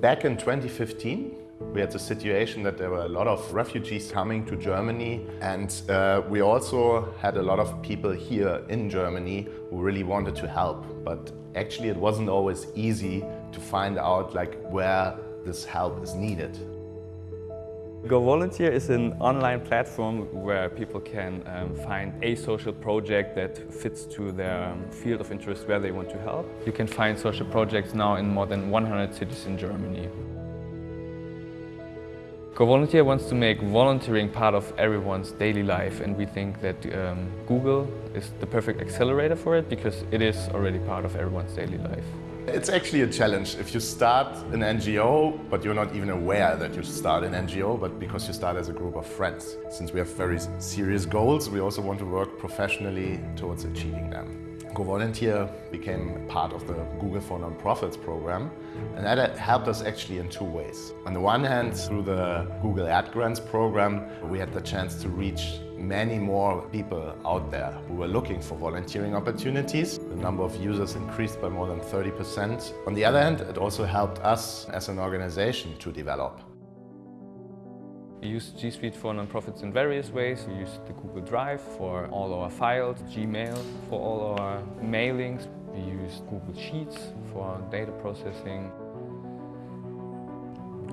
Back in 2015, we had the situation that there were a lot of refugees coming to Germany and uh, we also had a lot of people here in Germany who really wanted to help. But actually it wasn't always easy to find out like where this help is needed. Go Volunteer is an online platform where people can um, find a social project that fits to their um, field of interest where they want to help. You can find social projects now in more than 100 cities in Germany. Go Volunteer wants to make volunteering part of everyone's daily life and we think that um, Google is the perfect accelerator for it because it is already part of everyone's daily life. It's actually a challenge if you start an NGO, but you're not even aware that you start an NGO, but because you start as a group of friends. Since we have very serious goals, we also want to work professionally towards achieving them. Go Volunteer became part of the Google for Nonprofits program and that helped us actually in two ways. On the one hand, through the Google Ad Grants program, we had the chance to reach many more people out there who were looking for volunteering opportunities. The number of users increased by more than 30%. On the other hand, it also helped us as an organization to develop. We use G Suite for nonprofits in various ways. We use the Google Drive for all our files, Gmail for all our mailings. We use Google Sheets for data processing.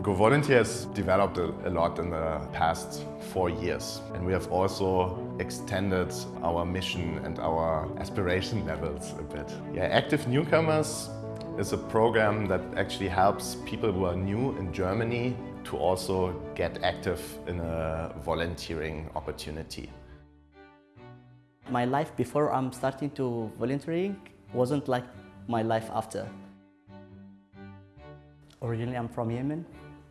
Go Volunteer has developed a, a, lot in the past four years and we have also extended our mission and our aspiration levels a bit. Yeah, Active Newcomers is a program that actually helps people who are new in Germany to also get active in a volunteering opportunity. My life before I'm starting to volunteering wasn't like my life after. Originally I'm from Yemen.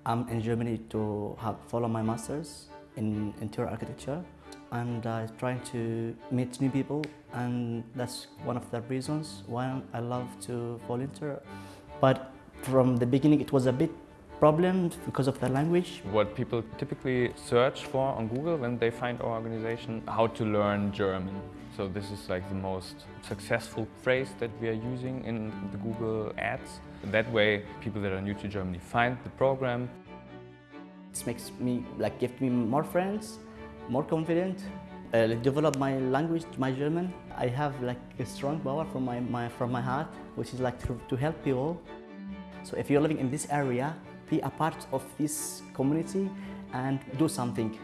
I'm in Germany to have, follow my master's in interior architecture and uh, trying to meet new people and that's one of the reasons why I love to volunteer. But from the beginning it was a bit problem because of the language. What people typically search for on Google when they find our organization, how to learn German. So this is like the most successful phrase that we are using in the Google ads. That way, people that are new to Germany find the program. This makes me, like, give me more friends, more confident, uh, develop my language, my German. I have like a strong power from my, my, from my heart, which is like to, to help people. So if you're living in this area, be a part of this community and do something.